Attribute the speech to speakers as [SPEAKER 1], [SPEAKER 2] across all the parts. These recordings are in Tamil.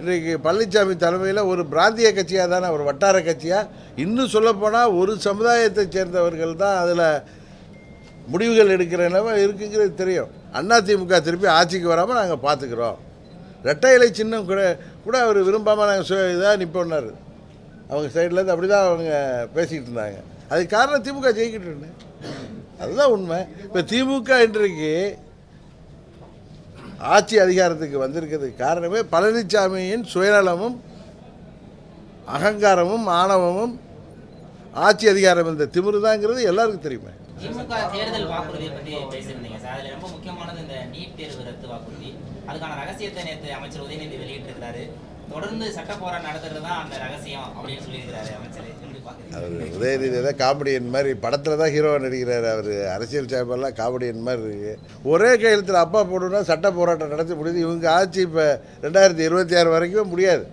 [SPEAKER 1] இன்றைக்கு பழனிசாமி தலைமையில் ஒரு பிராந்திய கட்சியாக தானே ஒரு வட்டார கட்சியாக இன்னும் சொல்லப்போனால் ஒரு சமுதாயத்தை சேர்ந்தவர்கள் தான் அதில் முடிவுகள் எடுக்கிற நிலைமை இருக்குங்கிறது தெரியும். அதிமுக திருப்பி ஆட்சிக்கு வராமல் நாங்கள் பார்த்துக்குறோம் ரெட்டை இலை சின்னம் கூட கூட அவர் விரும்பாமல் நாங்கள் இதாக நிற்போன்னாரு அவங்க சைட்லேருந்து அப்படி தான் அவங்க பேசிக்கிட்டு இருந்தாங்க. அதுக்கு காரணம் திமுக ஜெயிக்கிட்டு அதுதான் உண்மை. இப்போ திமுக இன்றைக்கு ஆட்சி அதிகாரத்துக்கு வந்திருக்கிறதுக்கு காரணமே பழனிசாமியின் சுயநலமும் அகங்காரமும் ஆணவமும் ஆட்சி அதிகாரம் இந்த திமிரு தாங்கிறது எல்லாருக்கும் தெரியுமே.
[SPEAKER 2] திமுக தேர்தல் வாக்குறுதியை பற்றி பேசியிருந்தீங்க சார். அதில் ரொம்ப முக்கியமானது இந்த நீட் தேர்வு ரத்து வாக்குறுதி. அதுக்கான ரகசியத்தை நேற்று அமைச்சர் உதயநிதி வெளியிட்டிருக்கிறாரு. தொடர்ந்து சட்ட போராட்டம் நடத்துறது தான் அந்த ரகசியம் அப்படின்னு சொல்லியிருக்கிறாரு அமைச்சர்.
[SPEAKER 1] அவர் உதயநிதி தான் காமெடியன் மாதிரி படத்தில் தான் ஹீரோவாக நடிக்கிறார் அவர். அரசியல் சார்பெல்லாம் காமெடியன் மாதிரி இருக்கு. ஒரே கையெழுத்தில் அப்பா போடணும்னா சட்ட போராட்டம் நடத்த முடியுது. இவங்க ஆட்சி இப்போ ரெண்டாயிரத்தி இருபத்தி ஆறு வரைக்கும் முடியாது.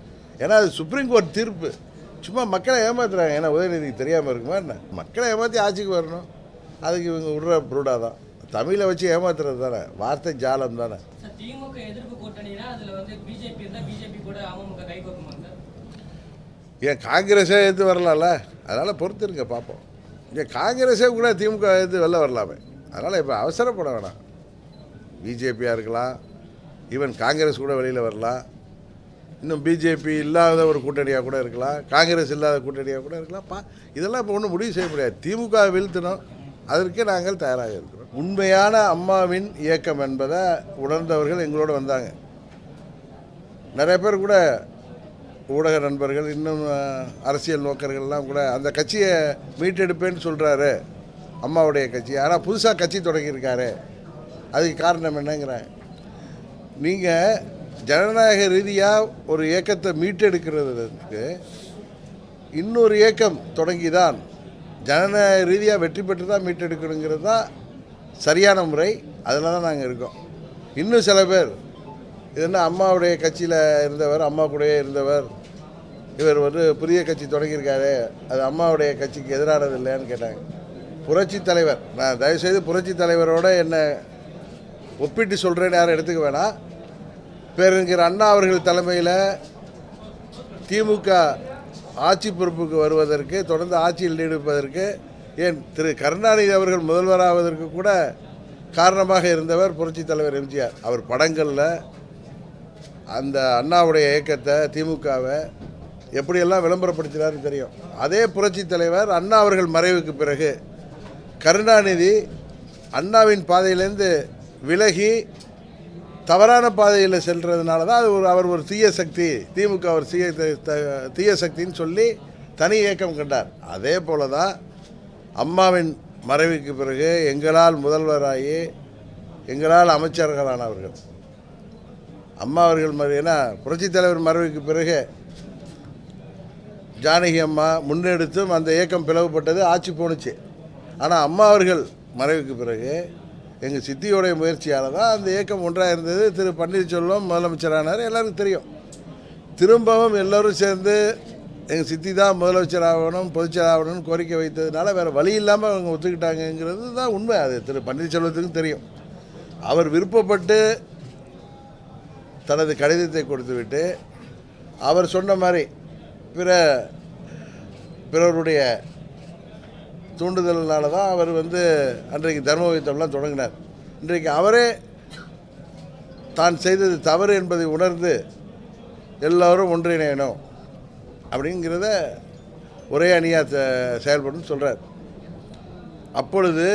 [SPEAKER 1] ஏன்னா அது சுப்ரீம் கோர்ட் தீர்ப்பு. சும்மா மக்களை ஏமாத்துறாங்க. ஏன்னா உதயநிதிக்கு தெரியாமல் இருக்குமா என்ன? மக்களை ஏமாற்றி ஆட்சிக்கு வரணும். அதுக்கு இவங்க விடுற ப்ரூடாக தான். தமிழை வச்சு ஏமாத்துறது தானே. வார்த்தை ஜாலம் தானே.
[SPEAKER 3] திமுக எதிர்ப்பு கூட்டணினா அதுல வந்து பிஜேபி இருந்தா பிஜேபி கூட அமமுக கை கோக்குமா சார்?
[SPEAKER 1] ஏன் காங்கிரஸே எது வரலாம்ல? அதனால் பொறுத்திருங்க பார்ப்போம் ஏன் காங்கிரஸே கூட திமுக எது வெளில வரலாமே. அதனால் இப்போ அவசரப்பட வேணாம். பிஜேபியாக இருக்கலாம் ஈவன் காங்கிரஸ் கூட வெளியில் வரலாம். இன்னும் பிஜேபி இல்லாத ஒரு கூட்டணியாக கூட இருக்கலாம் காங்கிரஸ் இல்லாத கூட்டணியாக கூட இருக்கலாம். பா இதெல்லாம் இப்போ ஒன்றும் முடிவு செய்ய முடியாது. திமுக வீழ்த்தணும் அதற்கே நாங்கள் தயாராக இருக்கிறோம். உண்மையான அம்மாவின் இயக்கம் என்பதை உணர்ந்தவர்கள் எங்களோடு வந்தாங்க. நிறைய பேர் கூட ஊடக நண்பர்கள் இன்னும் அரசியல் நோக்கர்கள்லாம் கூட அந்த கட்சியை மீட்டெடுப்பேன்னு சொல்கிறாரு அம்மாவுடைய கட்சி. ஆனால் புதுசாக கட்சி தொடங்கியிருக்காரு. அதுக்கு காரணம் என்னங்கிறேன் நீங்கள் ஜனநாயக ரீதியாக ஒரு இயக்கத்தை மீட்டெடுக்கிறதுக்கு இன்னொரு இயக்கம் தொடங்கி தான் ஜனநாயக ரீதியாக வெற்றி பெற்று தான் மீட்டெடுக்கணுங்கிறது தான் சரியான முறை அதில் தான் நாங்கள் இருக்கோம். இன்னும் சில பேர் இது என்ன அம்மாவுடைய கட்சியில் இருந்தவர் அம்மா கூடயே இருந்தவர் இவர் வந்து புதிய கட்சி தொடங்கியிருக்காரு அது அம்மாவுடைய கட்சிக்கு எதிரானது இல்லையான்னு கேட்டாங்க. புரட்சி தலைவர் நான் தயவுசெய்து புரட்சி தலைவரோட என்னை ஒப்பிட்டு சொல்கிறேன்னு யாரும் எடுத்துக்க வேணாம். பேரறிஞர் அண்ணா அவர்கள் தலைமையில் திமுக ஆட்சி பொறுப்புக்கு வருவதற்கு தொடர்ந்து ஆட்சியில் நீடிப்பதற்கு ஏன் திரு கருணாநிதி அவர்கள் முதல்வராவதற்கு கூட காரணமாக இருந்தவர் புரட்சித் தலைவர் எம்ஜிஆர். அவர் படங்களில் அந்த அண்ணாவுடைய இயக்கத்தை திமுகவை எப்படியெல்லாம் விளம்பரப்படுத்தினார்னு தெரியும். அதே புரட்சித் தலைவர் அண்ணா அவர்கள் மறைவுக்கு பிறகு கருணாநிதி அண்ணாவின் பாதையிலேருந்து விலகி தவறான பாதையில் செல்றதுனால தான் அது ஒரு அவர் ஒரு தீய சக்தி திமுக ஒரு தீய தீய சக்தின்னு சொல்லி தனி இயக்கம் கண்டார். அதே போல தான் அம்மாவின் மறைவுக்கு பிறகு எங்களால் முதல்வராகி எங்களால் அமைச்சர்களானவர்கள். அம்மா அவர்கள் மறை புரட்சித் தலைவர் மறைவுக்கு பிறகு ஜானகி அம்மா முன்னெடுத்தும் அந்த இயக்கம் பிளவுபட்டது ஆட்சி போணுச்சு. ஆனால் அம்மா அவர்கள் மறைவுக்கு பிறகு எங்கள் சித்தியோடைய முயற்சியால் தான் அந்த இயக்கம் ஒன்றாக இருந்தது. திரு பன்னீர்செல்வம் முதலமைச்சரானார் எல்லாருக்கும் தெரியும். திரும்பவும் எல்லோரும் சேர்ந்து எங்கள் சித்தி தான் முதலமைச்சர் ஆகணும் பொதுச்செயலாளர் ஆகணும்னு கோரிக்கை வைத்ததுனால வேறு வழி இல்லாமல் அவங்க ஒத்துக்கிட்டாங்கங்கிறது தான் உண்மை. அது திரு பன்னீர்செல்வத்துக்கும் தெரியும். அவர் விருப்பப்பட்டு தனது கடிதத்தை கொடுத்துவிட்டு அவர் சொன்ன மாதிரி பிற பிறருடைய தூண்டுதல்னால தான் அவர் வந்து அன்றைக்கு தர்மபுரித்தம்லாம் தொடங்கினார். இன்றைக்கு அவரே தான் செய்தது தவறு என்பதை உணர்ந்து எல்லோரும் ஒன்றிணையணும். அப்படிங்கிறத ஒரே அணியாக செயல்படும் சொல்கிறார் அப்பொழுது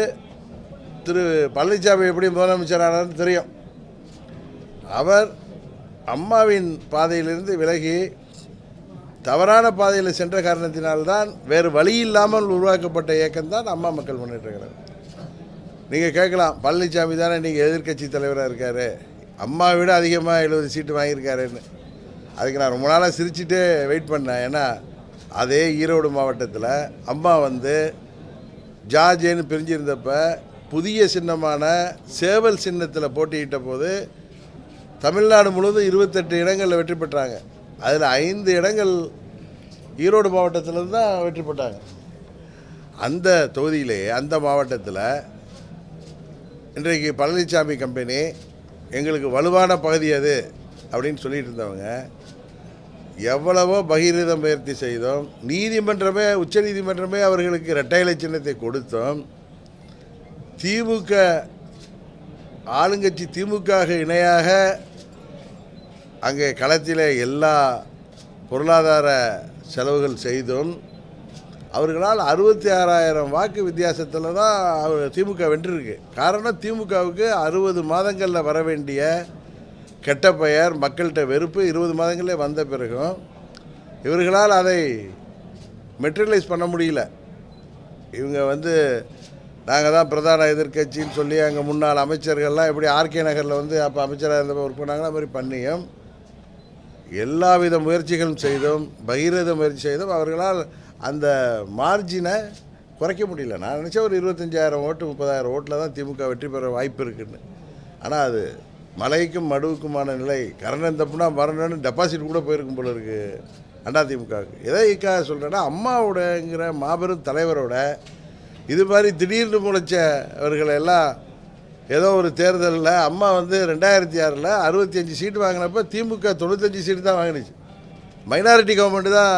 [SPEAKER 1] திரு பழனிசாமி எப்படி முதலமைச்சரானார்னு தெரியும். அவர் அம்மாவின் பாதையிலிருந்து விலகி தவறான பாதையில் சென்ற காரணத்தினால்தான் வேறு வழி இல்லாமல் உருவாக்கப்பட்ட இயக்கம்தான் அம்மா மக்கள் முன்னேற்ற நீங்கள் கேட்கலாம் பழனிசாமி தானே நீங்கள் எதிர்க்கட்சி தலைவராக இருக்காரு. அம்மாவை விட அதிகமாக எழுபது சீட்டு வாங்கியிருக்காருன்னு. அதுக்கு நான் ரொம்ப நாளாக சிரிச்சுட்டே வெயிட் பண்ணேன். ஏன்னா அதே ஈரோடு மாவட்டத்தில் அம்மா வந்து ஜார்ஜேன்னு பிரிஞ்சிருந்தப்ப புதிய சின்னமான சேவல் சின்னத்தில் போட்டியிட்ட போது தமிழ்நாடு முழுவதும் இருபத்தெட்டு இடங்களில் வெற்றி பெற்றாங்க. அதில் ஐந்து இடங்கள் ஈரோடு மாவட்டத்திலேருந்து தான் வெற்றி பெற்றாங்க. அந்த தொகுதியிலே அந்த மாவட்டத்தில் இன்றைக்கு பழனிசாமி கம்பெனி எங்களுக்கு வலுவான பகுதி அது அப்படின்னு சொல்லிட்டு இருந்தவங்க எவ்வளவோ பகிரீத முயற்சி செய்தோம். நீதிமன்றமே உச்ச நீதிமன்றமே அவர்களுக்கு இரட்டை சின்னத்தை கொடுத்தோம். திமுக ஆளுங்கட்சி திமுக இணையாக அங்கே களத்தில் எல்லா பொருளாதார செலவுகள் செய்தும். அவர்களால் அறுபத்தி ஆறாயிரம் வாக்கு வித்தியாசத்தில் தான் அவர் திமுக வென்றிருக்கு. காரணம் திமுகவுக்கு அறுபது மாதங்களில் வர வேண்டிய கெட்ட பெயர் மக்கள்கிட்ட வெறுப்பு இருபது மாதங்களே வந்த பிறகும் இவர்களால் அதை மெட்டீரியலைஸ் பண்ண முடியல. இவங்க வந்து நாங்கள் தான் பிரதான எதிர்க்கட்சின்னு சொல்லி அங்கே முன்னாள் அமைச்சர்கள்லாம் எப்படி ஆர்கே நகரில் வந்து அப்போ அமைச்சராக இருந்தப்போ ஒர்க் பண்ணாங்களோ அது மாதிரி பண்ணியும் எல்லாவித முயற்சிகளும் செய்தும் பகிரத முயற்சி செய்தும் அவர்களால் அந்த மார்ஜினை குறைக்க முடியல. நான் நினச்சேன் ஒரு இருபத்தஞ்சாயிரம் ஓட்டு முப்பதாயிரம் ஓட்டில் தான் திமுக வெற்றி பெற வாய்ப்பு இருக்குன்னு. ஆனால் அது மலைக்கும் மடுவுக்குமான நிலை. கரணம் தப்புனா மரணம்னு டெபாசிட் கூட போயிருக்கும் போல இருக்கு. அதிமுகவுக்கு திமுகவுக்கு. எதைக்காக சொல்கிறேன்னா அம்மாவோடங்கிற மாபெரும் தலைவரோட இது மாதிரி திடீர்னு முளைச்சவர்களை எல்லாம் ஏதோ ஒரு தேர்தலில் அம்மா வந்து ரெண்டாயிரத்தி ஆறில் அறுபத்தி அஞ்சு சீட்டு வாங்கினப்ப திமுக தொண்ணூத்தஞ்சு சீட்டு தான் வாங்கினுச்சு. மைனாரிட்டி கவர்மெண்ட்டு தான்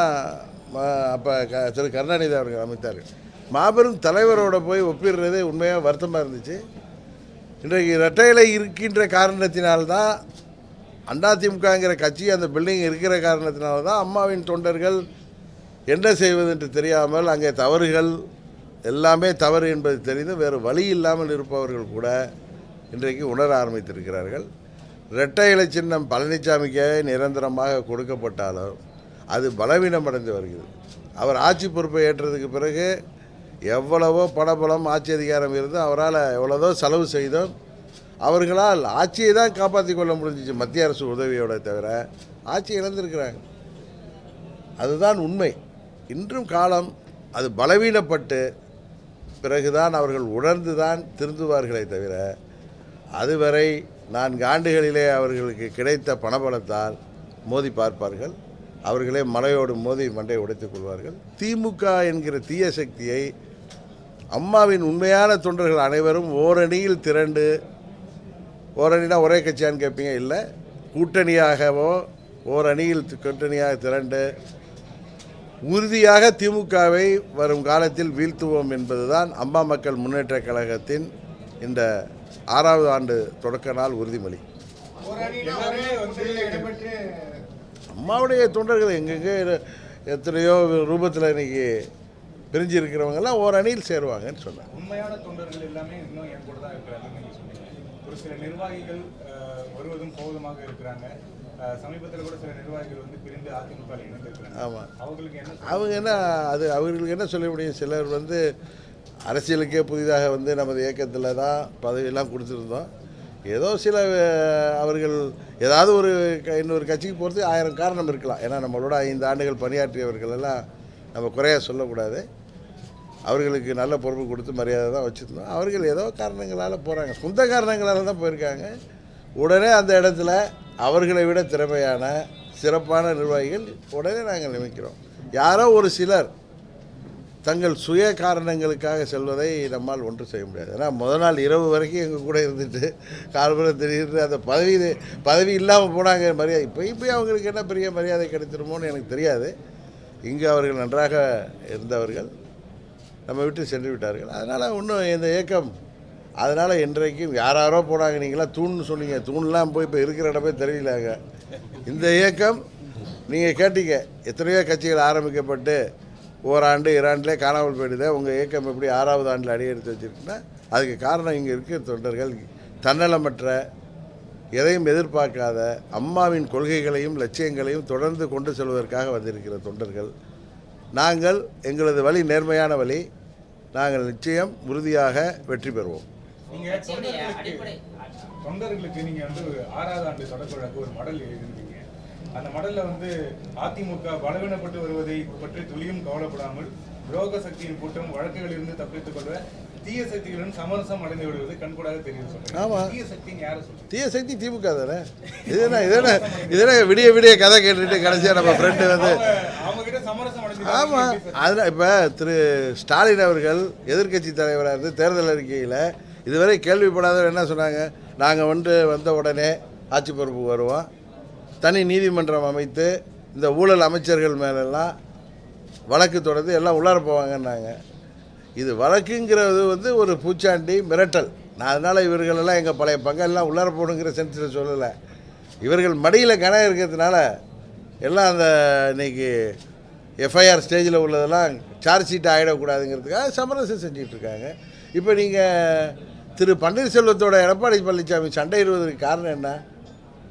[SPEAKER 1] அப்போ க திரு கருணாநிதி அவர்கள் அமைத்தார் மாபெரும் தலைவரோட போய் ஒப்பிடுறதே உண்மையாக வருத்தமாக இருந்துச்சு. இன்றைக்கு இரட்டையிலை இருக்கின்ற காரணத்தினால்தான் அதிமுகங்கிற கட்சி அந்த பில்டிங் இருக்கிற காரணத்தினால தான் அம்மாவின் தொண்டர்கள் என்ன செய்வது என்று தெரியாமல் அங்கே தவறுகள் எல்லாமே தவறு என்பது தெரிந்து வேறு வழி இல்லாமல் இருப்பவர்கள் கூட இன்றைக்கு உணர ஆரம்பித்திருக்கிறார்கள். இரட்டை இலை சின்னம் பழனிசாமிக்கே நிரந்தரமாக கொடுக்கப்பட்டாலும் அது பலவீனமடைந்து வருகிறது. அவர் ஆட்சி பொறுப்பை ஏற்றதுக்கு பிறகு எவ்வளவோ பணபலம் ஆட்சி அதிகாரம் இருந்தும் அவரால் எவ்வளோதோ செலவு செய்தோம். அவர்களால் ஆட்சியை தான் காப்பாற்றி கொள்ள முடிஞ்சிச்சு மத்திய அரசு உதவியோட தவிர ஆட்சி இழந்திருக்கிறாங்க. அதுதான் உண்மை. இன்றும் காலம் அது பலவீனப்பட்டு பிறகுதான் அவர்கள் உணர்ந்து தான் திருந்துவார்களே தவிர அதுவரை நான்கு ஆண்டுகளிலே அவர்களுக்கு கிடைத்த பணபலத்தால் மோதி பார்ப்பார்கள். அவர்களே மலையோடு மோதி மண்டை உடைத்துக் கொள்வார்கள். திமுக என்கிற தீய சக்தியை அம்மாவின் உண்மையான தொண்டர்கள் அனைவரும் ஓரணியில் திரண்டு ஓரணினா ஒரே கட்சியான்னு கேட்பீங்க இல்லை. கூட்டணியாகவோ ஓரணியில் கூட்டணியாக திரண்டு உறுதியாக திமுகவை வரும் காலத்தில் வீழ்த்துவோம் என்பதுதான் அம்மா மக்கள் முன்னேற்ற கழகத்தின் இந்த ஆறாவது ஆண்டு தொடக்க நாள் உறுதிமொழி. அம்மாவுடைய தொண்டர்கள் எங்கெங்கே எத்தனையோ ரூபத்தில் இன்னைக்கு பிரிஞ்சு இருக்கிறவங்கெல்லாம் ஓர் அணியில் சேருவாங்கன்னு சொன்னேன்
[SPEAKER 4] உண்மையான தொண்டர்கள் எல்லாமே இன்னும் என் கூட தான் இருக்கிறாங்கன்னு சொன்னீங்க. ஒரு சில நிர்வாகிகள் வருவதும் போவதுமாக இருக்கிறாங்க. சமீபத்தில் கூட சில நிர்வாகிகள் வந்து பிரிந்து அதிமுக ல இணைந்திருக்கிறாங்க.
[SPEAKER 1] ஆமாம்
[SPEAKER 4] அவங்களுக்கு என்ன சொல்ல-
[SPEAKER 1] அவங்க என்ன அது அவர்களுக்கு என்ன சொல்ல முடியும்? சிலர் வந்து அரசியலுக்கே புதிதாக வந்து நமது இயக்கத்தில் தான் பதவியெல்லாம் கொடுத்துருந்தோம். ஏதோ சில அவர்கள் ஏதாவது ஒரு இன்னொரு கட்சிக்கு போகிறதுக்கு ஆயிரம் காரணம் இருக்கலாம். ஏன்னா நம்மளோட ஐந்து ஆண்டுகள் பணியாற்றியவர்கள் எல்லாம் நம்ம குறையா சொல்லக்கூடாது. அவர்களுக்கு நல்ல பொறுப்பு கொடுத்து மரியாதை தான் வச்சுருந்தோம் அவர்கள் ஏதோ காரணங்களால் போகிறாங்க சொந்த காரணங்களால் தான் போயிருக்காங்க. உடனே அந்த இடத்துல அவர்களை விட திறமையான சிறப்பான நிர்வாகிகள் உடனே நாங்கள் நியமிக்கிறோம். யாரோ ஒரு சிலர் தங்கள் சுய காரணங்களுக்காக செல்வதை நம்மால் ஒன்றும் செய்ய முடியாது. ஏன்னா முதல் நாள் இரவு வரைக்கும் எங்கள் கூட இருந்துட்டு கால்புறம் திடீர்னு அந்த பதவி பதவி இல்லாமல் போனாங்க மரியாதை இப்போ இப்போ அவங்களுக்கு என்ன பெரிய மரியாதை கிடைத்திருமோன்னு எனக்கு தெரியாது. இங்கு அவர்கள் நன்றாக இருந்தவர்கள். நம்ம விட்டு சென்று விட்டார்கள். அதனால் இன்னும் இந்த இயக்கம் அதனால் இன்றைக்கும் யாராரோ போனாங்க. நீங்களாம் தூண்னு சொன்னீங்க. தூண்லாம் போய் இப்போ இருக்கிற இடமே தெரியலாங்க இந்த இயக்கம் நீங்கள் கேட்டீங்க. எத்தனையோ கட்சிகள் ஆரம்பிக்கப்பட்டு ஓராண்டு இராண்டிலே காணாமல் போயிடுதே. உங்கள் இயக்கம் எப்படி ஆறாவது ஆண்டில் அடியெடுத்து வச்சிருக்குன்னா அதுக்கு காரணம் இங்கே இருக்கிற தொண்டர்கள் தன்னலமற்ற எதையும் எதிர்பார்க்காத அம்மாவின் கொள்கைகளையும் லட்சியங்களையும் தொடர்ந்து கொண்டு செல்வதற்காக வந்திருக்கிற தொண்டர்கள். நாங்கள் எங்களது வழி நேர்மையான வழி நாங்கள் நிச்சயம் உறுதியாக வெற்றி பெறுவோம்.
[SPEAKER 4] தொண்டர்களுக்கு நீங்க வந்து ஆறாவது ஆண்டு தொடக்க விழாக்கு ஒரு மடல் எழுதிருந்தீங்க அந்த மடல்ல வந்து அதிமுக பலவீனப்பட்டு வருவதை பற்றி துளியும் கவலைப்படாமல் துரோக சக்தியின் கூட்டம் வழக்குகளிலிருந்து தப்பித்துக் கொள்ள தீய சக்திகளுடன் சமரசம் அடைந்து விடுவது கண்கூடாக தெரியுது
[SPEAKER 1] ஆமா.
[SPEAKER 4] சொல்றீங்க தீய சக்தின்னு யாரை சொல்றீங்க
[SPEAKER 1] தீய சக்தி திமுக தானே? இது என்ன இது என்ன இது என்ன விடிய விடிய கதை கேட்டுட்டு கடைசியாக நம்ம ஃப்ரெண்டு வந்து ஆமாம் அதில் இப்போ திரு ஸ்டாலின் அவர்கள் எதிர்க்கட்சி தலைவராக இருந்து தேர்தல் அறிக்கையில் இதுவரை கேள்விப்படாதவர் என்ன சொன்னாங்க? நாங்கள் வந்து வந்த உடனே ஆட்சி பொறுப்புக்கு வருவோம். தனி நீதிமன்றம் அமைத்து இந்த ஊழல் அமைச்சர்கள் மேலெல்லாம் வழக்கு தொடர்ந்து எல்லாம் உள்ளார போவாங்கன்னாங்க. இது வழக்குங்கிறது வந்து ஒரு பூச்சாண்டி மிரட்டல். நான் அதனால் இவர்களெல்லாம் எங்கள் பழைய பங்கெல்லாம் உள்ளார போகணுங்கிற சென்ஸில் சொல்லலை. இவர்கள் மடியில் கணம் இருக்கிறதுனால எல்லாம் அந்த இன்னைக்கு எஃப்ஐஆர் ஸ்டேஜில் உள்ளதெல்லாம் சார்ஜ் ஷீட் ஆகிடக்கூடாதுங்கிறதுக்காக சமரசம் செஞ்சிகிட்ருக்காங்க இப்போ நீங்கள் திரு பன்னீர்செல்வத்தோட எடப்பாடி பழனிசாமி சண்டையிடுவதற்கு காரணம் என்ன?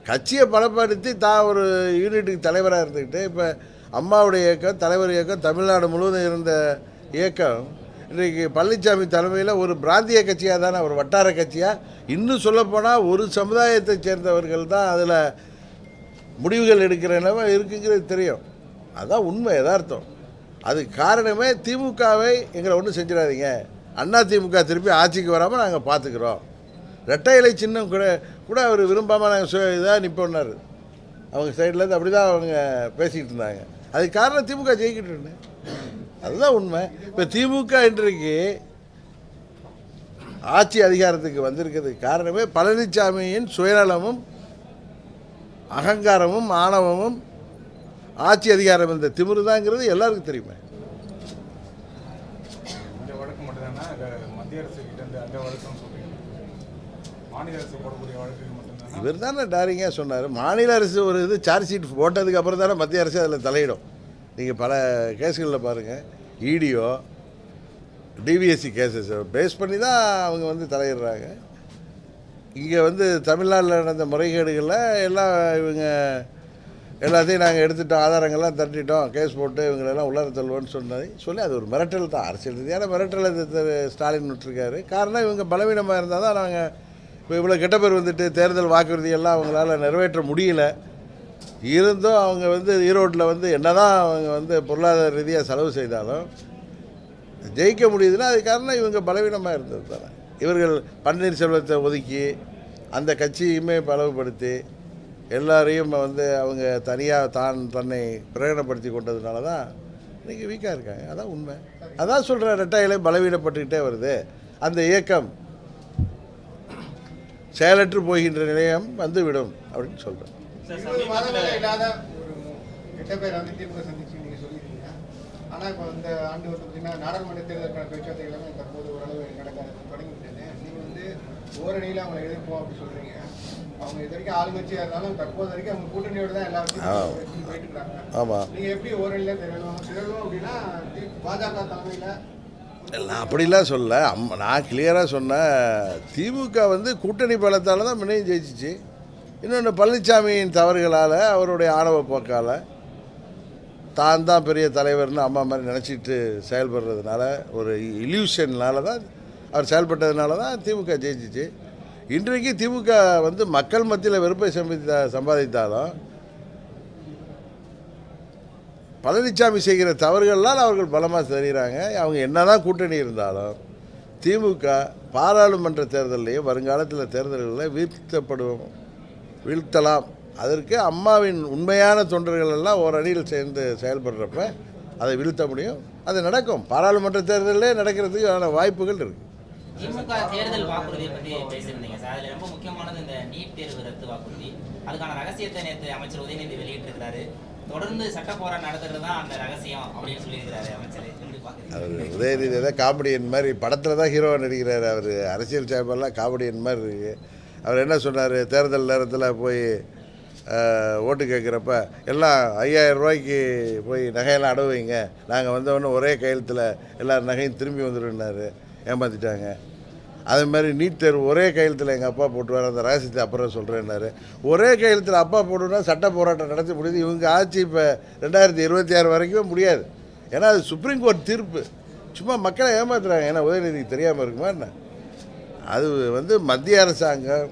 [SPEAKER 1] கட்சியை பலப்படுத்தி தான் ஒரு யூனிட்டுக்கு தலைவராக இருந்துக்கிட்டு இப்போ அம்மாவுடைய இயக்கம் தலைவர் இயக்கம் தமிழ்நாடு முழுவதும் இருந்த இயக்கம் இன்றைக்கு பழனிசாமி தலைமையில் ஒரு பிராந்திய கட்சியாக தானே ஒரு வட்டார கட்சியாக இன்னும் சொல்லப்போனால் ஒரு சமுதாயத்தை சேர்ந்தவர்கள் தான் அதில் முடிவுகள் எடுக்கிற நிலைமை இருக்குங்கிறது தெரியும். அதுதான் உண்மை யதார்த்தம். அதுக்கு காரணமே திமுகவை எங்களை ஒன்றும் செஞ்சிடாதீங்க. அண்ணா திமுக திருப்பி ஆட்சிக்கு வராமல் நாங்கள் பார்த்துக்குறோம் ரெட்டை இலை சின்னம் கூட கூட அவர் விரும்பாமல் நாங்கள் இதாக நிற்போன்னாரு அவங்க சைட்லேருந்து அப்படி தான் அவங்க பேசிக்கிட்டு இருந்தாங்க. அதுக்கு காரணம் திமுக ஜெயிக்கிட்டு இருந்தேன் அதுதான் உண்மை. இப்போ திமுக இன்றைக்கு ஆட்சி அதிகாரத்துக்கு வந்திருக்கிறதுக்கு காரணமே பழனிசாமியின் சுயநலமும் அகங்காரமும் ஆணவமும் ஆட்சி அதிகாரம் இந்த திமிரு தாங்கிறது எல்லாருக்கும் தெரியுமே. இவர் தானே டாரிங்காக சொன்னார். மாநில அரசு ஒரு இது சார்ஜ் ஷீட் போட்டதுக்கு அப்புறம் தானே மத்திய அரசு அதில் தலையிடும். நீங்கள் பல கேஸுகளில் பாருங்கள் இடிஓ டிவிஎஸ்சி கேசஸ் பேஸ் பண்ணி தான் அவங்க வந்து தலையிடுறாங்க. இங்கே வந்து தமிழ்நாட்டில் நடந்த முறைகேடுகளில் எல்லாம் இவங்க எல்லாத்தையும் நாங்கள் எடுத்துட்டோம் ஆதாரங்கள்லாம் தட்டிட்டோம் கேஸ் போட்டு இவங்களெல்லாம் உள்ளார தள்ளுவோன்னு சொன்னது சொல்லி அது ஒரு மிரட்டல் தான். அரசியல் ரீதியான மிரட்டல் திரு ஸ்டாலின் விட்டுருக்காரு. காரணம் இவங்க பலவீனமாக இருந்தால் தான் நாங்கள் இப்போ இவ்வளோ கெட்ட பேர் வந்துட்டு தேர்தல் வாக்குறுதியெல்லாம் அவங்களால நிறைவேற்ற முடியல. இருந்தும் அவங்க வந்து ஈரோட்டில் வந்து என்னதான் அவங்க வந்து பொருளாதார ரீதியாக செலவு செய்தாலும் ஜெயிக்க முடியுதுன்னா அது காரணம் இவங்க பலவீனமாக இருந்தது தானே. இவர்கள் பன்னீர்செல்வத்தை ஒதுக்கி அந்த கட்சியுமே பலவுபடுத்தி எல்லாரையும் வந்து அவங்க தனியாக தான் தன்னை பிரகடனப்படுத்தி கொண்டதுனால தான் இன்றைக்கி வீக்காக இருக்காங்க. அதான் உண்மை. அதான் சொல்கிறேன் ரெட்டையிலே பலவீனப்பட்டுக்கிட்டே வருது. அந்த இயக்கம் செயலற்று போகின்ற நிலையம் வந்துவிடும் அப்படின்னு சொல்கிறேன்
[SPEAKER 5] இருபது மாதங்களே இல்லாத ஒரு கெட்ட பேர் வந்து திமுக சந்திச்சு நீங்க சொல்லியிருக்கீங்க. ஆனா இப்போ இந்த ஆண்டு வந்து பார்த்தீங்கன்னா நாடாளுமன்ற தேர்தலுக்கான பேச்சுவார்த்தை எல்லாமே தற்போது ஓரளவு நடக்க தொடங்கிவிட்டது. நீங்க வந்து ஓரணியில் அவங்களை எதிர்ப்போம் அப்படி சொல்றீங்க. அவங்க இது வரைக்கும் ஆளுங்கட்சியா இருந்தாலும் தற்போது வரைக்கும் அவங்க கூட்டணியோட தான் எல்லா
[SPEAKER 1] ஆ.
[SPEAKER 5] விஷயத்தையும் போயிட்டு இருக்காங்க.
[SPEAKER 1] ஆமாம்
[SPEAKER 5] நீங்க எப்படி ஓரணியில திரளும்? திரளும் அப்படின்னா பாஜக தலைமையில
[SPEAKER 1] நான் அப்படிலாம் சொல்ல அம் நான் கிளியராக சொன்னேன். திமுக வந்து கூட்டணி பலத்தால் தான் முன்னையும் ஜெயிச்சிச்சு. இன்னொன்று பழனிசாமியின் தவறுகளால் அவருடைய ஆணவ போக்கால் தான் தான் பெரிய தலைவர்னு அம்மா மாதிரி நினச்சிட்டு செயல்படுறதுனால ஒரு இல்யூஷன்னால தான் அவர் செயல்பட்டதுனால தான் திமுக ஜெயிச்சிச்சு. இன்றைக்கு திமுக வந்து மக்கள் மத்தியில் வெறுப்பை சம்பாதித்த சம்பாதித்தாலும் பழனிசாமி செய்கிற தவறுகள்லாம் அவர்கள் பலமாக தெரிகிறாங்க அவங்க என்னதான் கூட்டணி இருந்தாலும் திமுக பாராளுமன்ற தேர்தலையும் வருங்காலத்தில் தேர்தல்களில் வீழ்த்தப்படுவோம். வீழ்த்தலாம். அதற்கு அம்மாவின் உண்மையான தொண்டர்கள் எல்லாம் ஒரு அணியில் சேர்ந்து செயல்படுறப்ப அதை வீழ்த்த முடியும். அது நடக்கும். பாராளுமன்ற தேர்தலிலே நடக்கிறதுக்கான வாய்ப்புகள் இருக்குது
[SPEAKER 2] திமுக தேர்தல் வாக்குறுதியை பத்தி பேசியிருந்தீங்க சார். அதுல ரொம்ப முக்கியமானது இந்த நீட் தேர்வு ரத்து வாக்குறுதி. அதுக்கான ரகசியத்தை நேற்று அமைச்சர் உதயநிதி வெளியிட்டிருக்கிறாரு. தொடர்ந்து சட்ட போராட்டம் நடத்துறது தான் அந்த ரகசியம் அப்படின்னு சொல்லியிருக்கிறாரு அமைச்சர். எப்படி பாக்குறீங்க
[SPEAKER 1] அவர் உதயநிதி ஏதோ காமெடியன் மாதிரி படத்தில் தான் ஹீரோவாக நடிக்கிறார் அவர். அரசியல் சேம்பெல்லாம் காமெடியன் மாதிரி இருக்கு. அவர் என்ன சொன்னார்? தேர்தல் நேரத்தில் போய் ஓட்டு கேட்குறப்ப எல்லாம் ஐயாயிரம் ரூபாய்க்கு போய் நகையெல்லாம் அடவு வைங்க. நாங்கள் வந்தவொடனே ஒரே கையெழுத்தில் எல்லார் நகையும் திரும்பி வந்துடுனாரு ஏமாற்றிட்டாங்க அதே மாதிரி நீட் தேர்வு ஒரே கையெழுத்தில் எங்கள் அப்பா போட்டுவார். அந்த ரகசியத்தை அப்புறம் சொல்கிறேன்னாரு ஒரே கையெழுத்தில் அப்பா போட்டுனா சட்ட போராட்டம் நடத்த முடியுது. இவங்க ஆட்சி இப்போ ரெண்டாயிரத்தி இருபத்தி ஆறு வரைக்கும் முடியாது. ஏன்னா அது சுப்ரீம் கோர்ட் தீர்ப்பு. சும்மா மக்களை ஏமாத்துறாங்க. ஏன்னா உதயநிதிக்கு தெரியாமல் இருக்குமா என்ன? அது வந்து மத்திய அரசாங்கம்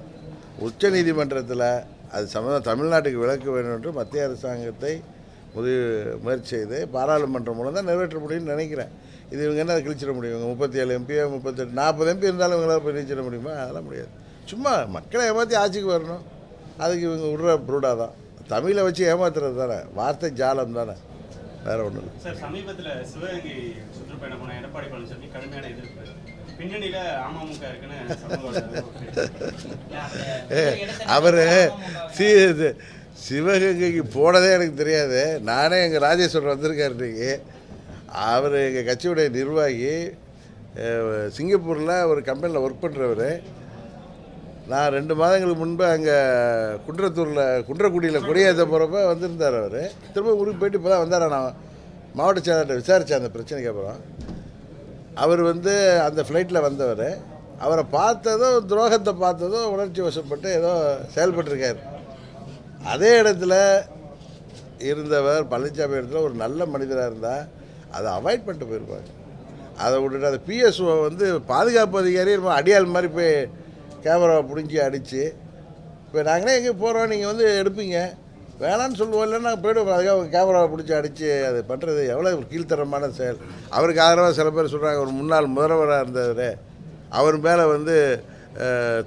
[SPEAKER 1] உச்ச நீதிமன்றத்தில் அது சம்மந்தம் தமிழ்நாட்டுக்கு விலக்கு வேண்டும் என்று மத்திய அரசாங்கத்தை முடிவு முயற்சி செய்து பாராளுமன்றம் மூலம் தான் நிறைவேற்ற முடியும்னு நினைக்கிறேன். இது இவங்க என்ன கிழிச்சிட முடியும்? இவங்க முப்பத்தி ஏழு எம்பியோ முப்பத்தெட்டு நாற்பது எம்பி இருந்தாலும் இவங்களால் போய் நீச்சிட முடியுமா? அதெல்லாம் முடியாது. சும்மா மக்களை ஏமாற்றி ஆட்சிக்கு வரணும். அதுக்கு இவங்க விடுற ப்ரூடாக தான். தமிழை வச்சு ஏமாத்துறது தானே. வார்த்தை ஜாலம் தானே. வேறு ஒன்றும் இல்லை.
[SPEAKER 6] சார் சமீபத்தில் சிவகங்கை சுற்றுப்பயணம் போன எடப்பாடி பழனிசாமி கடுமையான எதிர்ப்பு.
[SPEAKER 1] அவர் சி இது சிவகங்கைக்கு போனதே எனக்கு தெரியாது. நானே எங்கள் ராஜேஸ்வரர் வந்திருக்காரு இன்னைக்கு. அவர் எங்கள் கட்சியுடைய நிர்வாகி சிங்கப்பூரில் ஒரு கம்பெனியில் ஒர்க் பண்ணுறவர் நான் ரெண்டு மாதங்களுக்கு முன்பு அங்கே குன்றத்தூரில் குன்றக்குடியில் கொடியேற்ற போகிறப்ப வந்திருந்தார் அவர். திரும்ப ஊருக்கு போயிட்டு இப்போ தான் வந்தார் நான் மாவட்ட செயலாளர்கிட்ட விசாரித்தேன் அந்த பிரச்சனைக்கு அப்புறம். அவர் வந்து அந்த ஃப்ளைட்டில் வந்தவர். அவரை பார்த்ததும் துரோகத்தை பார்த்ததும் உணர்ச்சி வசப்பட்டு ஏதோ செயல்பட்டிருக்கார். அதே இடத்துல இருந்தவர் பழனிசாமி இடத்துல ஒரு நல்ல மனிதராக இருந்தால் அதை அவாய்ட் பண்ணிட்டு போயிருப்பாங்க அதை விட்டுட்டு அந்த பிஎஸ்ஓ வந்து பாதுகாப்பு அதிகாரி ரொம்ப அடியாள் மாதிரி போய் கேமராவை பிடிஞ்சி அடித்து இப்போ நாங்களே எங்கே போகிறோம் நீங்கள் வந்து எடுப்பீங்க. வேணான்னு சொல்லுவோம் இல்லைன்னா நாங்கள் போய்டுவோம். அதுக்காக அவங்க கேமராவை பிடிச்சி அடித்து அது பண்ணுறது எவ்வளோ ஒரு கீழ்த்தரமான செயல். அவருக்கு ஆதரவாக சில பேர் சொல்கிறாங்க ஒரு முன்னாள் முதல்வராக இருந்தவர் அவர் மேலே வந்து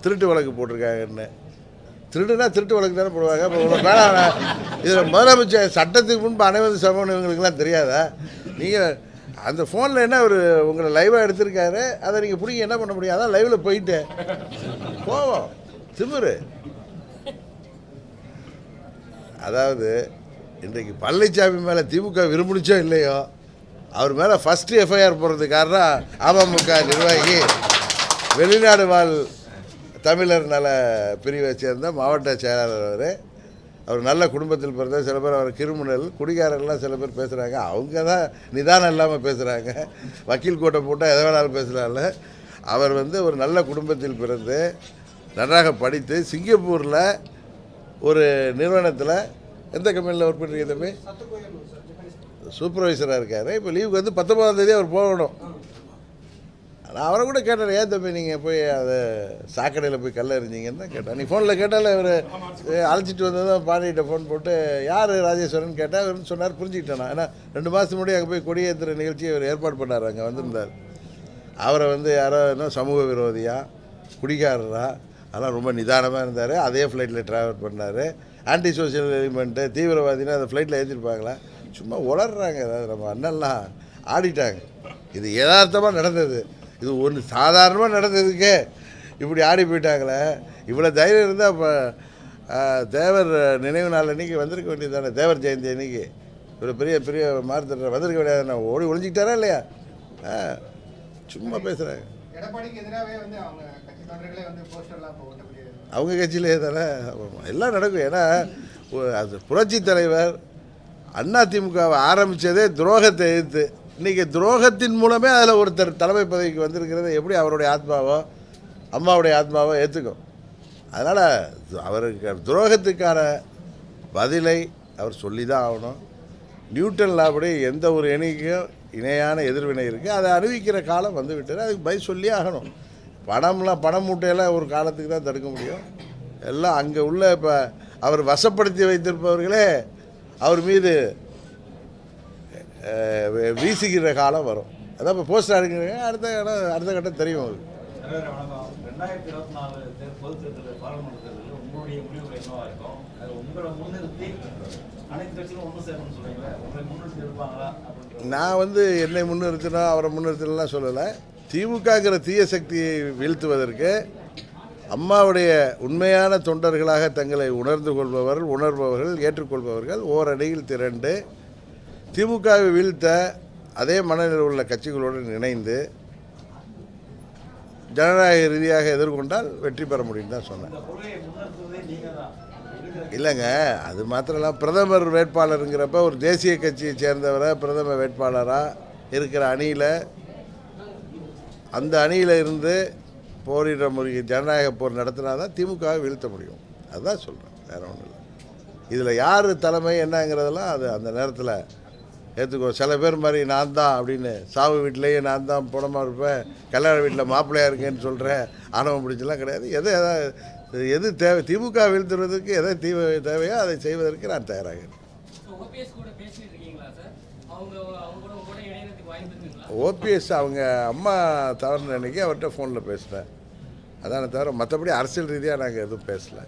[SPEAKER 1] திருட்டு வழக்கு போட்டிருக்காங்கன்னு. திருடுனா திருட்டு வழக்கு தானே போடுவாங்க. இப்போ உங்களை மேலே இதில் முதலமைச்சர் சட்டத்துக்கு முன்பு அனைவரும் சமம்னு இவங்களுக்குலாம் தெரியாதா? நீங்கள் அந்த ஃபோனில் என்ன ஒரு உங்களை லைவாக எடுத்திருக்காரு? அதை நீங்கள் பிடிங்க என்ன பண்ண முடியும்? அதான் லைவில் போயிட்டு. போவோம் திமுரு. அதாவது இன்றைக்கு பழனிசாமி மேலே திமுக விரும்பிச்சோ இல்லையோ அவர் மேலே ஃபஸ்ட்டு எஃப்ஐஆர் போடுறதுக்கு காரணம் அமமுக நிர்வாகி வெளிநாடு வாழ் தமிழர் நல பிரிவை சேர்ந்த மாவட்ட செயலாளர் அவர். அவர் நல்ல குடும்பத்தில் பிறந்த சில பேர் அவர் கிரிமினல் குடிகாரர்லாம் சில பேர் பேசுகிறாங்க அவங்க தான் நிதானம் இல்லாமல் பேசுகிறாங்க வக்கீல் கோட்டை போட்டால் எதை வேணாலும் பேசலாம்ல. அவர் வந்து ஒரு நல்ல குடும்பத்தில் பிறந்து நன்றாக படித்து சிங்கப்பூரில் ஒரு நிறுவனத்தில் எந்த கம்பெனியில் ஒர்க் பண்ணுறீங்க தம்பி? சூப்பர்வைசராக இருக்கார். இப்போ லீவுக்கு வந்து பத்தொன்பதாம் தேதி அவர் போகணும். நான் அவரை கூட கேட்டார் ஏன் தம்பி நீங்கள் போய் அதை சாக்கடையில் போய் கல்ல எறிஞ்சிங்கன்னு தான் கேட்டேன். நீ ஃபோனில் கேட்டால் அவர் அழைச்சிட்டு வந்ததும் பாண்டிகிட்ட ஃபோன் போட்டு யார் ராஜேஸ்வரன்? கேட்டால் அவர் சொன்னார் புரிஞ்சுக்கிட்டேன் நான். ஏன்னா ரெண்டு மாதத்துக்கு முன்னாடி அங்கே போய் கொடியேற்றுற நிகழ்ச்சியை அவர் ஏற்பாடு பண்ணார் அங்கே வந்திருந்தார். அவரை வந்து யாரோ என்ன சமூக விரோதியாக குடிகாரராக அதெல்லாம் ரொம்ப நிதானமாக இருந்தார். அதே ஃப்ளைட்டில் ட்ராவல் பண்ணார். ஆன்டி சோசியல் எலிமெண்ட்டு தீவிரவாதினா அந்த ஃப்ளைட்டில் ஏற்றிருப்பாங்களா சும்மா உளர்றாங்க ஏதாவது நம்ம அண்ணன்லாம். ஆடிட்டாங்க. இது யதார்த்தமாக நடந்தது. இது ஒன்று சாதாரணமாக நடந்ததுக்கே. இப்படி ஆடி போயிட்டாங்களே. இவ்வளோ தைரியம் இருந்தால் இப்போ தேவர் நினைவு நாள் அன்றைக்கி வந்திருக்க வேண்டியது தானே தேவர் ஜெயந்தி அன்னைக்கு. இவ்வளோ பெரிய பெரிய மாறுத்தட்ட வந்திருக்க வேண்டியது ஓடி ஒழிஞ்சிக்கிட்டாரா இல்லையா? சும்மா பேசுகிறாங்க
[SPEAKER 5] அவங்க
[SPEAKER 1] கட்சியிலே தானே? எல்லாம் நடக்கும். ஏன்னா அது புரட்சி தலைவர் அதிமுகவை ஆரம்பித்ததே துரோகத்தை எதிர்த்து. இன்றைக்கி துரோகத்தின் மூலமே அதில் ஒருத்தர் தலைமை பதவிக்கு வந்திருக்கிறது எப்படி அவருடைய ஆத்மாவோ அம்மாவுடைய ஆத்மாவோ ஏற்றுக்கும் அதனால் அவருக்கு துரோகத்துக்கான பதிலை அவர் சொல்லி தான் ஆகணும். நியூட்டன் லாபடி எந்த ஒரு எண்ணிக்கையும் இணையான எதிர்வினை இருக்குது அதை அறிவிக்கிற காலம் வந்து விட்டது அதுக்கு பை சொல்லி ஆகணும். பணம்லாம் பணம் மூட்டையெல்லாம் ஒரு காலத்துக்கு தான் தடுக்க முடியும். எல்லாம் அங்கே உள்ள இப்போ அவர் வசப்படுத்தி வைத்திருப்பவர்களே அவர் மீது வீசுகிற காலம் வரும். அதான் இப்போ போஸ்டர் அடிக்கிறீங்க. அடுத்த இடம் அடுத்த கட்டம் தெரியும் அவருக்கு
[SPEAKER 7] ரெண்டாயிரத்தி இருபத்தி நாலு தேர் பாராளுமன்ற தேர்தலில் உங்களுடைய முடிவுகள் என்னவா இருக்கும்? அது உங்களை முன்னிறுத்தி அனைத்து கட்சிகளும் ஒன்று சேரணும்னு சொல்றீங்களா உங்களை முன்னிறுத்தி இருப்பாங்களா?
[SPEAKER 1] நான் வந்து என்னை முன்னிறுத்தினோம் அவரை முன்னிறுத்தினலாம் சொல்லலை. திமுகங்கிற தீய சக்தியை வீழ்த்துவதற்கு அம்மாவுடைய உண்மையான தொண்டர்களாக தங்களை உணர்ந்து கொள்பவர்கள் உணர்பவர்கள் ஏற்றுக்கொள்பவர்கள் ஓரடியில் திரண்டு திமுகவை வீழ்த்த அதே மனநிலை உள்ள கட்சிகளுடன் இணைந்து ஜனநாயக ரீதியாக எதிர்கொண்டால் வெற்றி பெற முடியும் தான் சொன்னேன். இல்லைங்க அது மாத்திரம் பிரதமர் வேட்பாளருங்கிறப்ப ஒரு தேசிய கட்சியை சேர்ந்தவரை பிரதம வேட்பாளராக இருக்கிற அணியில் அந்த அணியில் இருந்து போரிட முடியும் ஜனநாயக போர் நடத்தினா தான் திமுகவை வீழ்த்த முடியும். அதுதான் சொல்கிறேன் வேற ஒன்றும் இல்லை. இதில் யார் தலைமை என்னங்கிறதெல்லாம் அது அந்த நேரத்தில் ஏற்றுக்கோ சில பேர் மாதிரி நான் தான் அப்படின்னு சாவு வீட்டிலேயே நான் தான் புடமாக இருப்பேன் கல்யாண வீட்டில் மாப்பிள்ளையாக இருக்கேன்னு சொல்கிறேன் ஆணவம் பிடிச்சலாம் கிடையாது. எது எதாவது எது தேவை? திமுக வீழ்த்துறதுக்கு எதை தீவ தேவையோ அதை செய்வதற்கு நான் தயாராகிறேன்
[SPEAKER 3] ஓபிஎஸ் கூட பேசிட்டு இருக்கீங்களா சார் அவங்க அவங்க கூட உங்க கூட இணையறதுக்கு வாய்ப்பு இருக்குங்களா?
[SPEAKER 1] ஓபிஎஸ் அவங்க அம்மா தவறுன அன்னைக்கு அவர்கிட்ட ஃபோனில் பேசினேன் அதானே தவிர மற்றபடி அரசியல் ரீதியாக நாங்கள் எதுவும் பேசலை.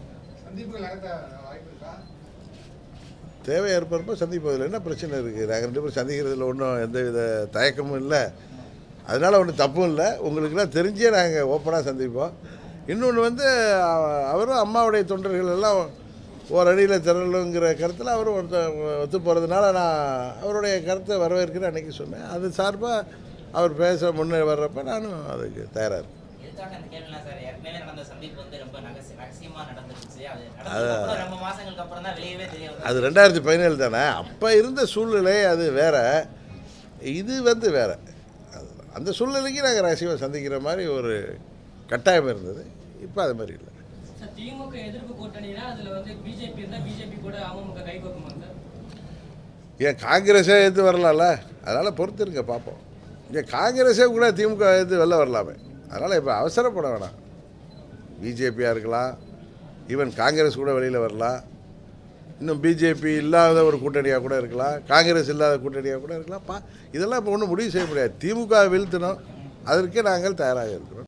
[SPEAKER 1] தேவை ஏற்படுறப்ப சந்திப்பதில் என்ன பிரச்சனை இருக்குது நாங்கள் ரெண்டு பேரும் சந்திக்கிறதுல ஒன்றும் எந்தவித தயக்கமும் இல்லை. அதனால் ஒன்றும் தப்பும் இல்லை. உங்களுக்கெல்லாம் தெரிஞ்சே நாங்கள் ஓப்பனாக சந்திப்போம். இன்னொன்று வந்து அவரும் அம்மாவுடைய தொண்டர்கள் எல்லாம் ஒரு அடியில் திரளுங்கிற கருத்தில் அவர் ஒருத்த ஒத்து போகிறதுனால நான் அவருடைய கருத்தை வரவேற்கிறேன் அன்றைக்கி சொன்னேன். அது சார்பாக அவர் பேச முன்னே வர்றப்ப நானும் அதுக்கு தயாராக இருக்கேன்.
[SPEAKER 2] அது
[SPEAKER 1] ரெண்டாயிரத்தி பதினேழு தானே? அப்போ இருந்த சூழ்நிலை அது வேற. இது வந்து வேற. அந்த சூழ்நிலைக்கு நாங்கள் ரகசியமாக சந்திக்கிற மாதிரி ஒரு கட்டாயம் இருந்தது. இப்போ அது மாதிரி இல்லை.
[SPEAKER 3] திமுக எதிர்ப்பு கூட்டணினா அதுல வந்து பிஜேபி இருந்தா பிஜேபி கூட அமமுக கை கோக்குமா சார்?
[SPEAKER 1] ஏன் காங்கிரஸே எது வரலாம்ல? அதனால் பொறுத்திருங்க பார்ப்போம் ஏன் காங்கிரஸே கூட திமுக எது வெளில வரலாமே. அதனால் இப்போ அவசரப்பட வேணாம். பிஜேபியாக இருக்கலாம் ஈவன் காங்கிரஸ் கூட வெளியில் வரலாம். இன்னும் பிஜேபி இல்லாத ஒரு கூட்டணியாக கூட இருக்கலாம். காங்கிரஸ் இல்லாத கூட்டணியாக கூட இருக்கலாம். பா இதெல்லாம் இப்போ ஒன்றும் முடிவு செய்ய முடியாது. திமுக வீழ்த்தணும். அதற்கே நாங்கள் தயாராக இருக்கிறோம்.